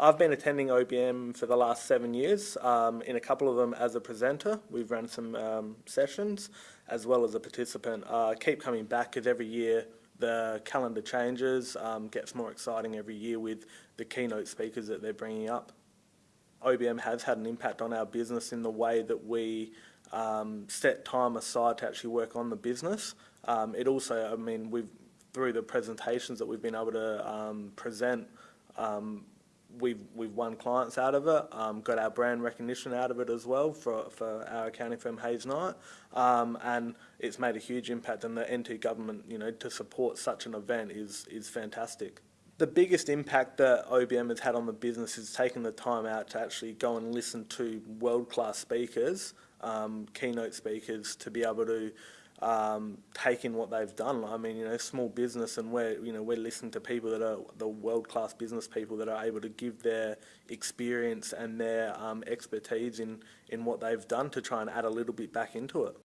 I've been attending OBM for the last seven years, um, in a couple of them as a presenter. We've run some um, sessions as well as a participant. Uh, keep coming back because every year the calendar changes, um, gets more exciting every year with the keynote speakers that they're bringing up. OBM has had an impact on our business in the way that we um, set time aside to actually work on the business. Um, it also, I mean, we've through the presentations that we've been able to um, present, um, we've we've won clients out of it, um, got our brand recognition out of it as well for for our accounting firm Hayes Knight, um, and it's made a huge impact. And the NT government, you know, to support such an event is is fantastic. The biggest impact that OBM has had on the business is taking the time out to actually go and listen to world-class speakers, um, keynote speakers, to be able to um, take in what they've done. I mean, you know, small business, and we're you know we're listening to people that are the world-class business people that are able to give their experience and their um, expertise in in what they've done to try and add a little bit back into it.